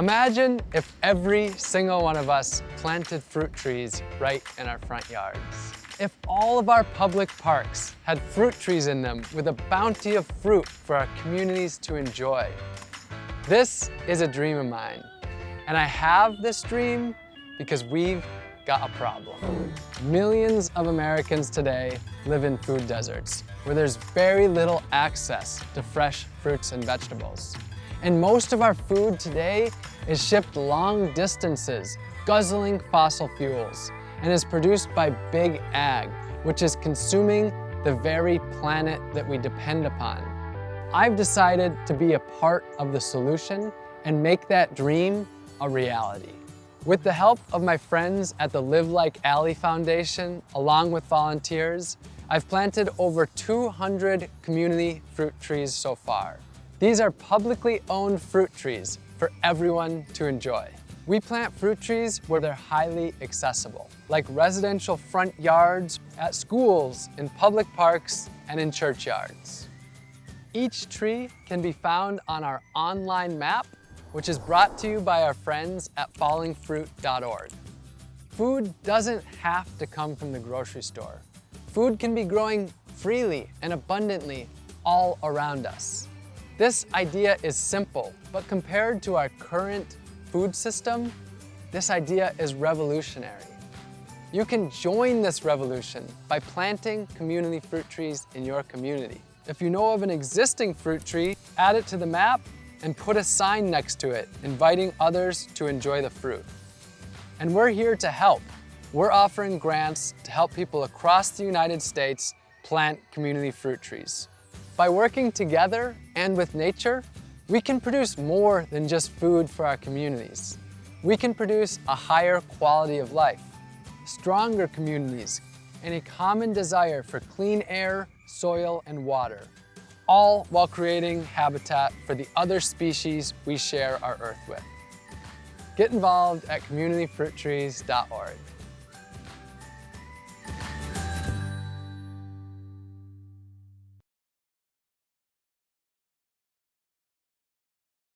Imagine if every single one of us planted fruit trees right in our front yards. If all of our public parks had fruit trees in them with a bounty of fruit for our communities to enjoy. This is a dream of mine, and I have this dream because we've got a problem. Millions of Americans today live in food deserts, where there's very little access to fresh fruits and vegetables. And most of our food today is shipped long distances, guzzling fossil fuels, and is produced by big ag, which is consuming the very planet that we depend upon. I've decided to be a part of the solution and make that dream a reality. With the help of my friends at the Live Like Allie Foundation, along with volunteers, I've planted over 200 community fruit trees so far. These are publicly owned fruit trees for everyone to enjoy. We plant fruit trees where they're highly accessible, like residential front yards, at schools, in public parks, and in churchyards. Each tree can be found on our online map, which is brought to you by our friends at fallingfruit.org. Food doesn't have to come from the grocery store. Food can be growing freely and abundantly all around us. This idea is simple, but compared to our current food system, this idea is revolutionary. You can join this revolution by planting community fruit trees in your community. If you know of an existing fruit tree, add it to the map and put a sign next to it, inviting others to enjoy the fruit. And we're here to help. We're offering grants to help people across the United States plant community fruit trees. By working together and with nature, we can produce more than just food for our communities. We can produce a higher quality of life, stronger communities, and a common desire for clean air, soil, and water, all while creating habitat for the other species we share our earth with. Get involved at communityfruittrees.org.